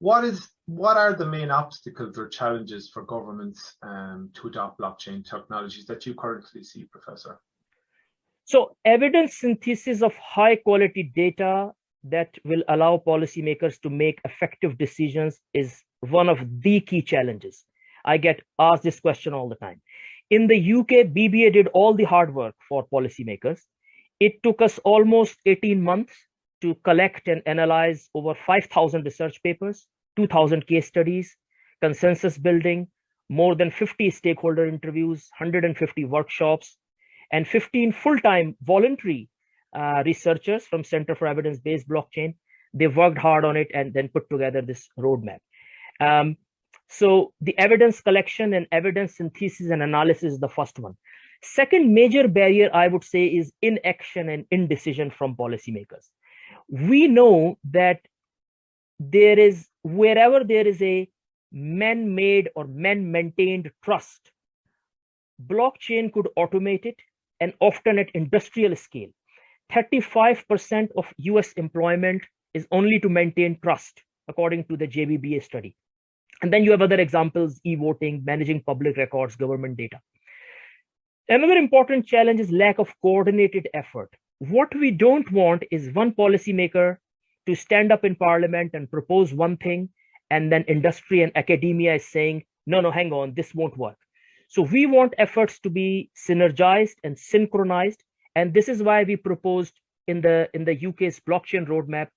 what is what are the main obstacles or challenges for governments um, to adopt blockchain technologies that you currently see, Professor? So evidence synthesis of high quality data that will allow policymakers to make effective decisions is one of the key challenges. I get asked this question all the time. In the UK, BBA did all the hard work for policymakers. It took us almost 18 months to collect and analyze over 5,000 research papers, 2,000 case studies, consensus building, more than 50 stakeholder interviews, 150 workshops, and 15 full-time voluntary uh, researchers from Center for Evidence-Based Blockchain. They worked hard on it and then put together this roadmap. Um, so the evidence collection and evidence synthesis and analysis is the first one. Second major barrier, I would say, is inaction and indecision from policymakers we know that there is wherever there is a man-made or man-maintained trust blockchain could automate it and often at industrial scale. 35% of us employment is only to maintain trust according to the jbba study. And then you have other examples e-voting managing public records government data. Another important challenge is lack of coordinated effort what we don't want is one policymaker to stand up in parliament and propose one thing and then industry and academia is saying no no hang on this won't work. So we want efforts to be synergized and synchronized and this is why we proposed in the in the uk's blockchain roadmap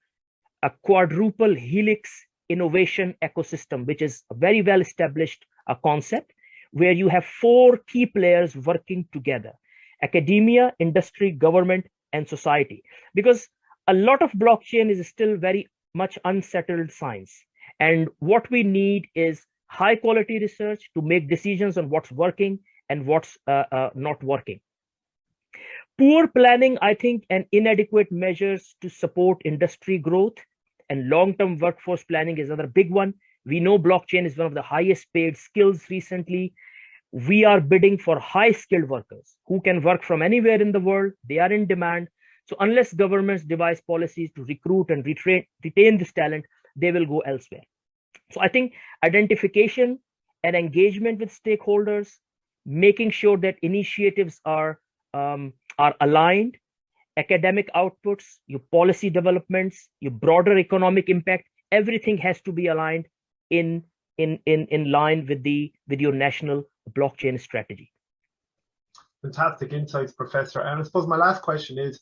a quadruple helix innovation ecosystem which is a very well established concept where you have four key players working together academia industry government and society. Because a lot of blockchain is still very much unsettled science. And what we need is high quality research to make decisions on what's working and what's uh, uh, not working. Poor planning i think and inadequate measures to support industry growth and long-term workforce planning is another big one. We know blockchain is one of the highest paid skills recently we are bidding for high skilled workers who can work from anywhere in the world. They are in demand. So unless governments devise policies to recruit and retrain, retain this talent they will go elsewhere. So i think identification and engagement with stakeholders making sure that initiatives are um, are aligned academic outputs your policy developments your broader economic impact everything has to be aligned in in in in line with the with your national blockchain strategy. Fantastic insights, Professor. And I suppose my last question is,